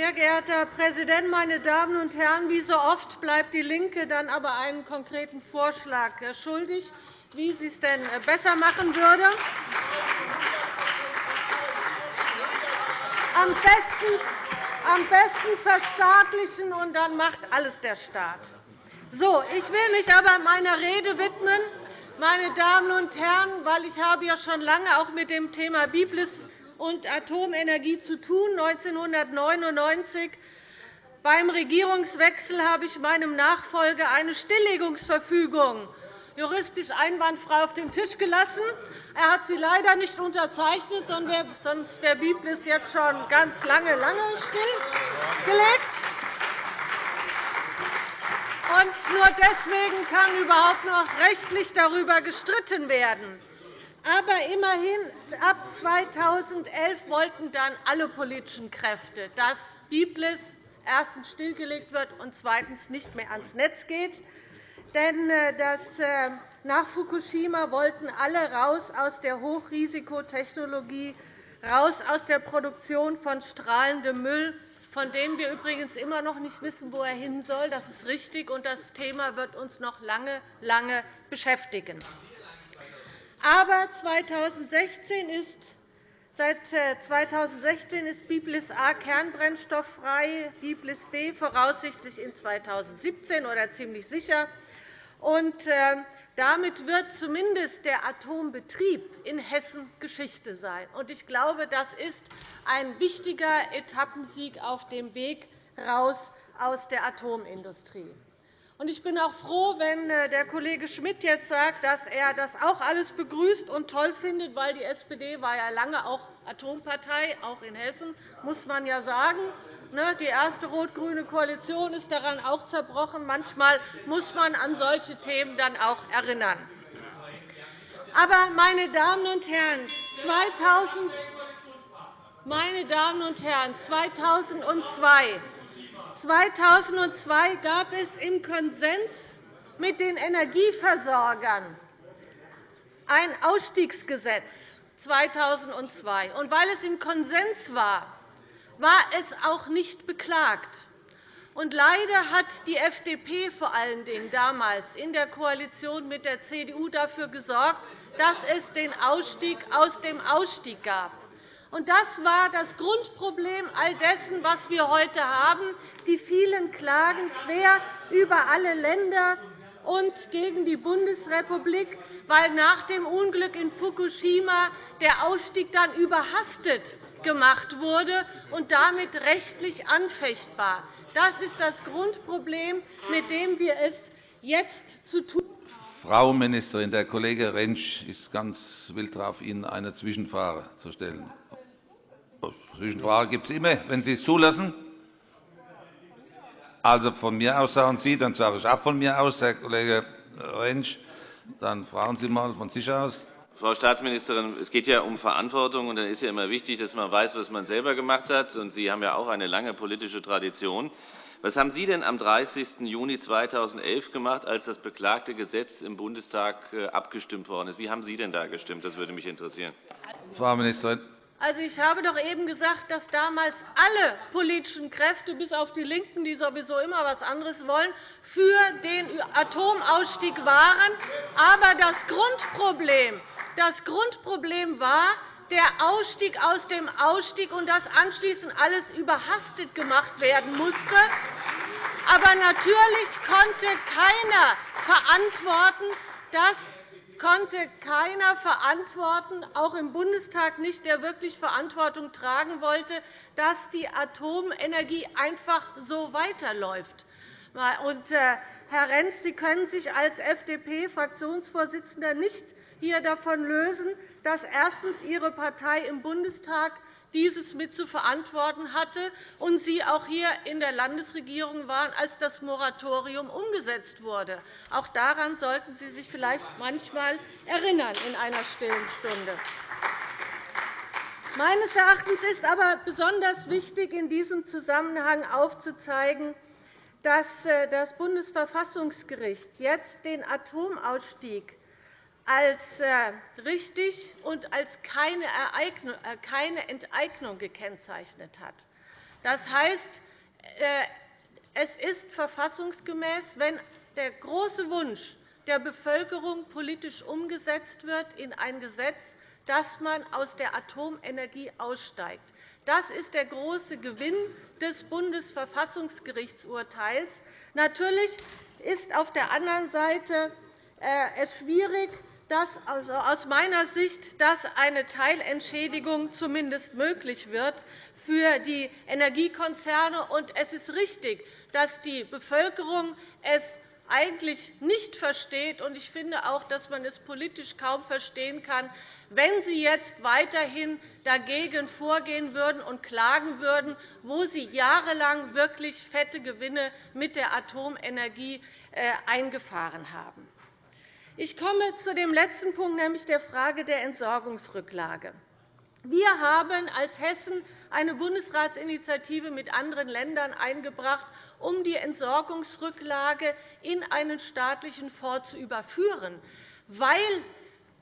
Sehr geehrter Herr Präsident, meine Damen und Herren! Wie so oft bleibt DIE LINKE dann aber einen konkreten Vorschlag schuldig, wie sie es denn besser machen würde. Am besten, am besten verstaatlichen, und dann macht alles der Staat. So, ich will mich aber meiner Rede widmen, meine Damen und Herren, weil ich habe ja schon lange auch mit dem Thema Biblis und Atomenergie zu tun. 1999 beim Regierungswechsel habe ich meinem Nachfolger eine Stilllegungsverfügung juristisch einwandfrei auf den Tisch gelassen. Er hat sie leider nicht unterzeichnet, sonst wäre Biblis jetzt schon ganz lange, lange stillgelegt. Und nur deswegen kann überhaupt noch rechtlich darüber gestritten werden. Aber immerhin, ab 2011 wollten dann alle politischen Kräfte, dass Biblis erstens stillgelegt wird und zweitens nicht mehr ans Netz geht. Denn äh, das, äh, nach Fukushima wollten alle raus aus der Hochrisikotechnologie, raus aus der Produktion von strahlendem Müll, von dem wir übrigens immer noch nicht wissen, wo er hin soll. Das ist richtig, und das Thema wird uns noch lange, lange beschäftigen. Aber 2016 ist Seit 2016 äh, ist Biblis A kernbrennstofffrei, Biblis B voraussichtlich in 2017 oder ziemlich sicher. Und äh, damit wird zumindest der Atombetrieb in Hessen Geschichte sein. Ich glaube, das ist ein wichtiger Etappensieg auf dem Weg raus aus der Atomindustrie. Ich bin auch froh, wenn äh, der Kollege Schmidt jetzt sagt, dass er das auch alles begrüßt und toll findet, weil die SPD war ja lange auch Atompartei, auch in Hessen, muss man ja sagen. Ne, die erste rot-grüne Koalition ist daran auch zerbrochen. Manchmal muss man an solche Themen dann auch erinnern. Aber, meine Damen und Herren, 2000 meine Damen und Herren, 2002 2002 gab es im Konsens mit den Energieversorgern ein Ausstiegsgesetz 2002. Und weil es im Konsens war, war es auch nicht beklagt. Und leider hat die FDP vor allen Dingen damals in der Koalition mit der CDU dafür gesorgt, dass es den Ausstieg aus dem Ausstieg gab. Und das war das Grundproblem all dessen, was wir heute haben, die vielen Klagen quer über alle Länder und gegen die Bundesrepublik, weil nach dem Unglück in Fukushima der Ausstieg dann überhastet gemacht wurde und damit rechtlich anfechtbar. Das ist das Grundproblem, mit dem wir es jetzt zu tun haben. Frau Ministerin, der Kollege Rentsch ist ganz wild darauf, Ihnen eine Zwischenfrage zu stellen. Zwischenfrage gibt es immer, wenn Sie es zulassen. Also von mir aus sagen Sie, dann sage ich auch von mir aus, Herr Kollege Rentsch. Dann fragen Sie einmal von sich aus. Frau Staatsministerin, es geht ja um Verantwortung, und dann ist ja immer wichtig, dass man weiß, was man selber gemacht hat. Und Sie haben ja auch eine lange politische Tradition. Was haben Sie denn am 30. Juni 2011 gemacht, als das beklagte Gesetz im Bundestag äh, abgestimmt worden ist? Wie haben Sie denn da gestimmt? Das würde mich interessieren. Frau Ministerin. Also, ich habe doch eben gesagt, dass damals alle politischen Kräfte, bis auf die LINKEN, die sowieso immer etwas anderes wollen, für den Atomausstieg waren. Aber das Grundproblem, das Grundproblem war der Ausstieg aus dem Ausstieg und dass anschließend alles überhastet gemacht werden musste. Aber natürlich konnte keiner verantworten, dass konnte keiner verantworten, auch im Bundestag nicht, der wirklich Verantwortung tragen wollte, dass die Atomenergie einfach so weiterläuft. Und, äh, Herr Rentsch, Sie können sich als FDP-Fraktionsvorsitzender nicht hier davon lösen, dass erstens Ihre Partei im Bundestag dieses mit zu verantworten hatte und Sie auch hier in der Landesregierung waren, als das Moratorium umgesetzt wurde. Auch daran sollten Sie sich vielleicht manchmal erinnern in einer stillen Stunde. Meines Erachtens ist aber besonders wichtig, in diesem Zusammenhang aufzuzeigen, dass äh, das Bundesverfassungsgericht jetzt den Atomausstieg als äh, richtig und als äh, keine Enteignung gekennzeichnet hat. Das heißt, äh, es ist verfassungsgemäß, wenn der große Wunsch der Bevölkerung politisch umgesetzt wird in ein Gesetz, dass man aus der Atomenergie aussteigt. Das ist der große Gewinn des Bundesverfassungsgerichtsurteils. Natürlich ist auf der anderen Seite es schwierig, dass also aus meiner Sicht dass eine Teilentschädigung zumindest möglich wird für die Energiekonzerne. Und es ist richtig, dass die Bevölkerung es eigentlich nicht versteht. Und ich finde auch, dass man es politisch kaum verstehen kann, wenn Sie jetzt weiterhin dagegen vorgehen würden und klagen würden, wo Sie jahrelang wirklich fette Gewinne mit der Atomenergie äh, eingefahren haben. Ich komme zu dem letzten Punkt, nämlich der Frage der Entsorgungsrücklage. Wir haben als Hessen eine Bundesratsinitiative mit anderen Ländern eingebracht, um die Entsorgungsrücklage in einen staatlichen Fonds zu überführen, weil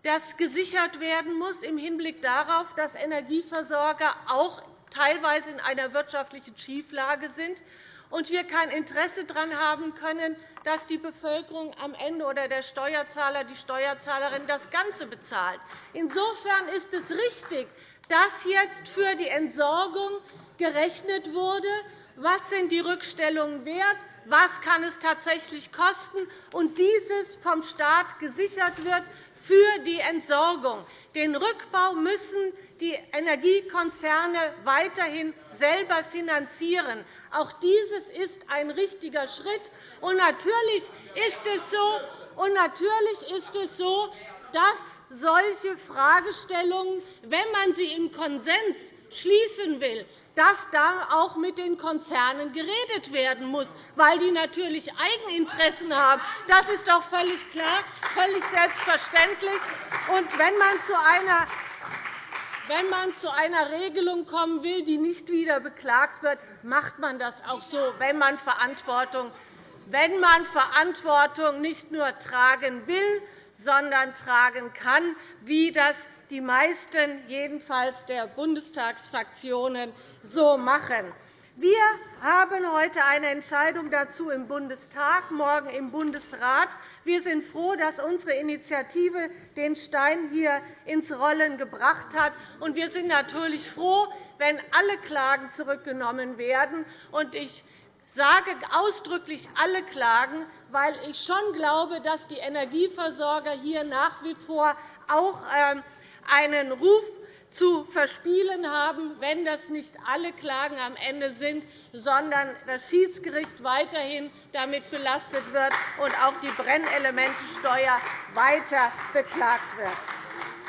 das gesichert werden muss im Hinblick darauf, dass Energieversorger auch teilweise in einer wirtschaftlichen Schieflage sind und wir kein Interesse daran haben können, dass die Bevölkerung am Ende oder der Steuerzahler, die Steuerzahlerin das Ganze bezahlt. Insofern ist es richtig, dass jetzt für die Entsorgung gerechnet wurde, was sind die Rückstellungen wert, was kann es tatsächlich kosten, und dieses vom Staat gesichert wird für die Entsorgung. Den Rückbau müssen die Energiekonzerne weiterhin selber finanzieren. Auch dieses ist ein richtiger Schritt. Und natürlich ist es so, und natürlich ist es so dass solche Fragestellungen, wenn man sie im Konsens schließen will, dass da auch mit den Konzernen geredet werden muss, weil die natürlich Eigeninteressen haben. Das ist doch völlig klar, völlig selbstverständlich. Und wenn man zu einer wenn man zu einer Regelung kommen will, die nicht wieder beklagt wird, macht man das auch so, wenn man Verantwortung, wenn man Verantwortung nicht nur tragen will, sondern tragen kann, wie das die meisten jedenfalls der Bundestagsfraktionen so machen. Wir haben heute eine Entscheidung dazu im Bundestag, morgen im Bundesrat. Wir sind froh, dass unsere Initiative den Stein hier ins Rollen gebracht hat. Und wir sind natürlich froh, wenn alle Klagen zurückgenommen werden. Ich sage ausdrücklich alle Klagen, weil ich schon glaube, dass die Energieversorger hier nach wie vor auch ähm, einen Ruf zu verspielen haben, wenn das nicht alle Klagen am Ende sind, sondern das Schiedsgericht weiterhin damit belastet wird und auch die Brennelementesteuer weiter beklagt wird.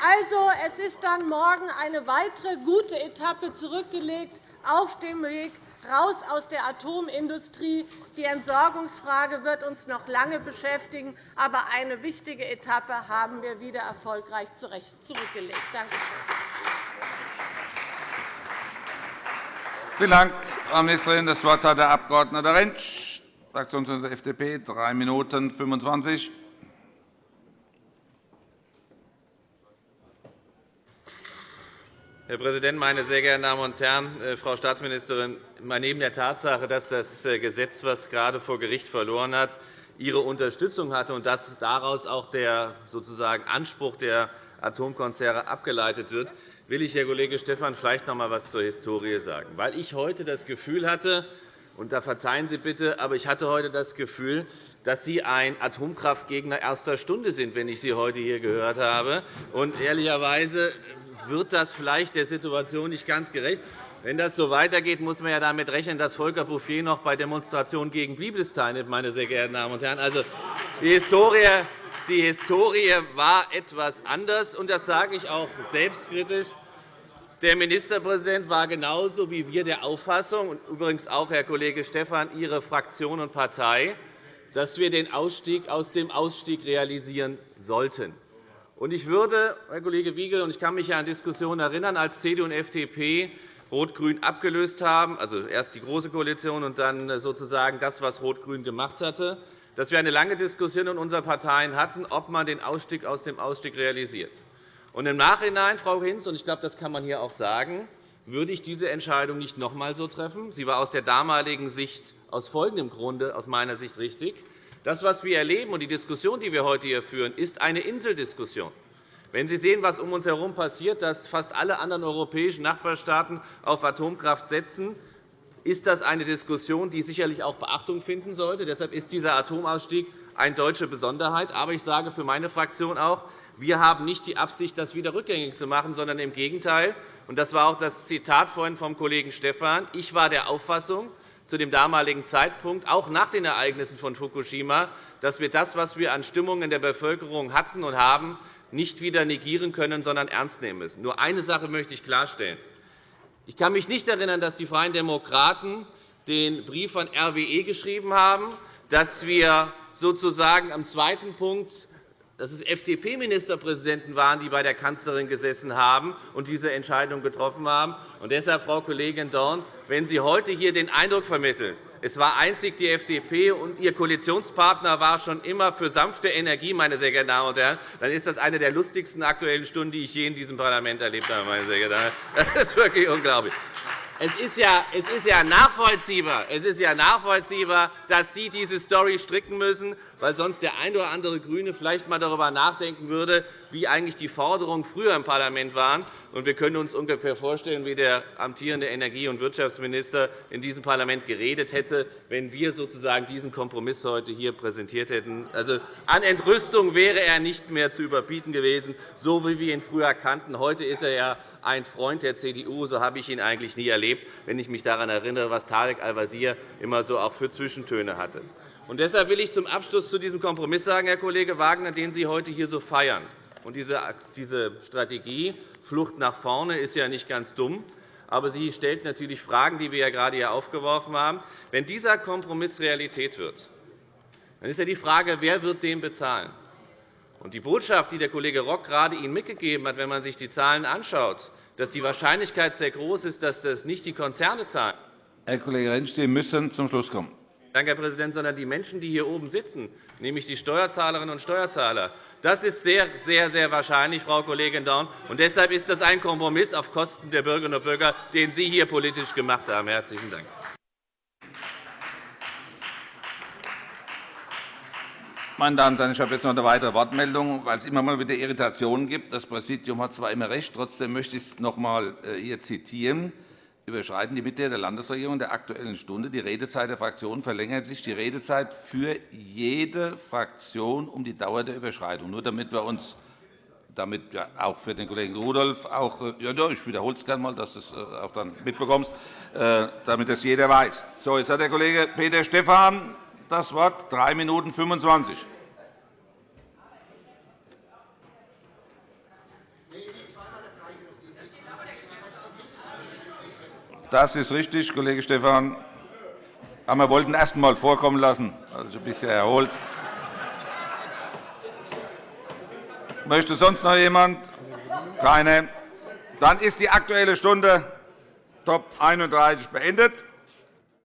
Also, es ist dann morgen eine weitere gute Etappe zurückgelegt auf dem Weg raus aus der Atomindustrie. Die Entsorgungsfrage wird uns noch lange beschäftigen, aber eine wichtige Etappe haben wir wieder erfolgreich zurückgelegt. Danke schön. Vielen Dank, Frau Ministerin. Das Wort hat der Abg. Rentsch, Fraktionsloser FDP, 3 Minuten 25. Herr Präsident, meine sehr geehrten Damen und Herren! Äh, Frau Staatsministerin, neben der Tatsache, dass das äh, Gesetz, das gerade vor Gericht verloren hat, Ihre Unterstützung hatte und dass daraus auch der sozusagen Anspruch der Atomkonzerne abgeleitet wird, will ich, Herr Kollege Stephan, vielleicht noch einmal etwas zur Historie sagen. Weil ich heute das Gefühl hatte, und da verzeihen Sie bitte, aber ich hatte heute das Gefühl, dass Sie ein Atomkraftgegner erster Stunde sind, wenn ich Sie heute hier gehört habe. Und ehrlicherweise wird das vielleicht der Situation nicht ganz gerecht. Wenn das so weitergeht, muss man ja damit rechnen, dass Volker Bouffier noch bei Demonstrationen gegen Biblis teilnimmt. Meine sehr geehrten Damen und Herren. Also, die Historie die Historie war etwas anders, und das sage ich auch selbstkritisch. Der Ministerpräsident war genauso wie wir der Auffassung, und übrigens auch, Herr Kollege Stephan, Ihre Fraktion und Partei, dass wir den Ausstieg aus dem Ausstieg realisieren sollten. Ich würde, Herr Kollege Wiegel, und ich kann mich an Diskussionen erinnern, als CDU und FDP Rot-Grün abgelöst haben, also erst die Große Koalition und dann sozusagen das, was Rot-Grün gemacht hatte, dass wir eine lange Diskussion in unseren Parteien hatten, ob man den Ausstieg aus dem Ausstieg realisiert. Und Im Nachhinein, Frau Hinz, und ich glaube, das kann man hier auch sagen, würde ich diese Entscheidung nicht noch einmal so treffen. Sie war aus der damaligen Sicht aus folgendem Grunde aus meiner Sicht richtig. Das, was wir erleben, und die Diskussion, die wir heute hier führen, ist eine Inseldiskussion. Wenn Sie sehen, was um uns herum passiert, dass fast alle anderen europäischen Nachbarstaaten auf Atomkraft setzen, ist das eine Diskussion, die sicherlich auch Beachtung finden sollte. Deshalb ist dieser Atomausstieg eine deutsche Besonderheit. Aber ich sage für meine Fraktion auch, wir haben nicht die Absicht, das wieder rückgängig zu machen, sondern im Gegenteil. Das war auch das Zitat vorhin vom Kollegen Stephan. Ich war der Auffassung, zu dem damaligen Zeitpunkt, auch nach den Ereignissen von Fukushima, dass wir das, was wir an Stimmung in der Bevölkerung hatten und haben, nicht wieder negieren können, sondern ernst nehmen müssen. Nur eine Sache möchte ich klarstellen. Ich kann mich nicht erinnern, dass die Freien Demokraten den Brief von RWE geschrieben haben, dass wir sozusagen am zweiten Punkt dass es FDP-Ministerpräsidenten waren, die bei der Kanzlerin gesessen haben und diese Entscheidung getroffen haben. Und deshalb, Frau Kollegin Dorn, wenn Sie heute hier den Eindruck vermitteln, es war einzig die FDP, und Ihr Koalitionspartner war schon immer für sanfte Energie, meine sehr geehrten Damen und Herren, dann ist das eine der lustigsten Aktuellen Stunden, die ich je in diesem Parlament erlebt habe. Meine sehr geehrten Damen. Das ist wirklich unglaublich. Es ist, ja, nachvollziehbar, es ist ja nachvollziehbar, dass Sie diese Story stricken müssen, weil sonst der ein oder andere GRÜNE vielleicht einmal darüber nachdenken würde, wie eigentlich die Forderungen früher im Parlament waren. Wir können uns ungefähr vorstellen, wie der amtierende Energie- und Wirtschaftsminister in diesem Parlament geredet hätte, wenn wir sozusagen diesen Kompromiss heute hier präsentiert hätten. Also, an Entrüstung wäre er nicht mehr zu überbieten gewesen, so wie wir ihn früher kannten. Heute ist er ja ein Freund der CDU. So habe ich ihn eigentlich nie erlebt, wenn ich mich daran erinnere, was Tarek Al-Wazir immer so auch für Zwischentöne hatte. Und deshalb will ich zum Abschluss zu diesem Kompromiss sagen, Herr Kollege Wagner, den Sie heute hier so feiern. Und diese Strategie Flucht nach vorne ist ja nicht ganz dumm, aber sie stellt natürlich Fragen, die wir ja gerade hier aufgeworfen haben. Wenn dieser Kompromiss Realität wird, dann ist ja die Frage, wer wird den bezahlen? Und die Botschaft, die der Kollege Rock gerade Ihnen mitgegeben hat, wenn man sich die Zahlen anschaut, dass die Wahrscheinlichkeit sehr groß ist, dass das nicht die Konzerne zahlen. Herr Kollege Rentsch, Sie müssen zum Schluss kommen. Danke, Herr Präsident, sondern die Menschen, die hier oben sitzen, nämlich die Steuerzahlerinnen und Steuerzahler. Das ist sehr, sehr, sehr wahrscheinlich, Frau Kollegin Dorn. Und deshalb ist das ein Kompromiss auf Kosten der Bürgerinnen und Bürger, den Sie hier politisch gemacht haben. – Herzlichen Dank. Meine Damen und Herren, ich habe jetzt noch eine weitere Wortmeldung, weil es immer mal wieder Irritationen gibt. Das Präsidium hat zwar immer recht, trotzdem möchte ich es noch einmal äh, hier zitieren überschreiten die Mitglieder der Landesregierung der Aktuellen Stunde die Redezeit der Fraktionen, verlängert sich die Redezeit für jede Fraktion um die Dauer der Überschreitung. Nur damit wir uns damit ja, auch für den Kollegen Rudolph auch, äh, ja, ich wiederhole es gerne einmal, dass du es äh, auch dann mitbekommst, damit das jeder weiß. So, jetzt hat der Kollege Peter Stephan das Wort, 3 Minuten 25. Das ist richtig, Kollege Stephan. Aber wir wollten erst einmal vorkommen lassen, also ein bisschen erholt. Möchte sonst noch jemand? Keine. Dann ist die Aktuelle Stunde Top 31 beendet.